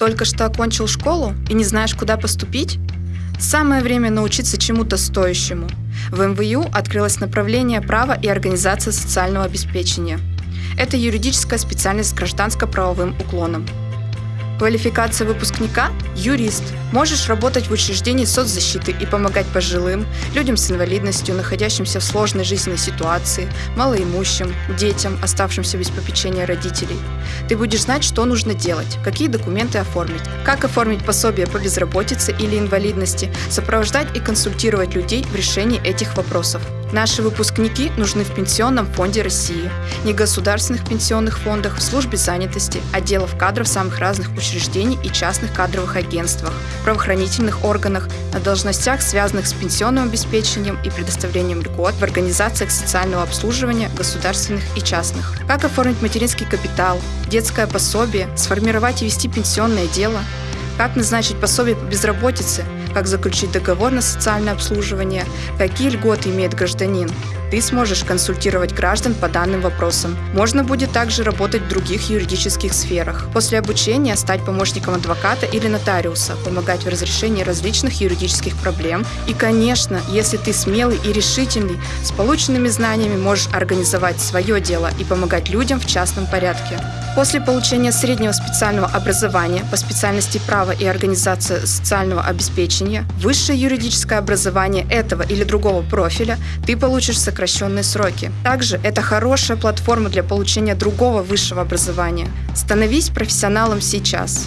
Только что окончил школу и не знаешь, куда поступить? Самое время научиться чему-то стоящему. В МВЮ открылось направление права и организация социального обеспечения. Это юридическая специальность с гражданско-правовым уклоном. Квалификация выпускника – юрист. Можешь работать в учреждении соцзащиты и помогать пожилым, людям с инвалидностью, находящимся в сложной жизненной ситуации, малоимущим, детям, оставшимся без попечения родителей. Ты будешь знать, что нужно делать, какие документы оформить, как оформить пособие по безработице или инвалидности, сопровождать и консультировать людей в решении этих вопросов. Наши выпускники нужны в Пенсионном фонде России, негосударственных пенсионных фондах, в службе занятости, отделов кадров самых разных учреждений и частных кадровых агентствах, правоохранительных органах, на должностях, связанных с пенсионным обеспечением и предоставлением льгот в организациях социального обслуживания государственных и частных. Как оформить материнский капитал, детское пособие, сформировать и вести пенсионное дело, как назначить пособие по безработице, как заключить договор на социальное обслуживание, какие льготы имеет гражданин. Ты сможешь консультировать граждан по данным вопросам. Можно будет также работать в других юридических сферах. После обучения стать помощником адвоката или нотариуса, помогать в разрешении различных юридических проблем. И, конечно, если ты смелый и решительный, с полученными знаниями можешь организовать свое дело и помогать людям в частном порядке. После получения среднего специального образования по специальности права и организация социального обеспечения, высшее юридическое образование этого или другого профиля, ты получишь сокращенные сроки. Также это хорошая платформа для получения другого высшего образования. Становись профессионалом сейчас.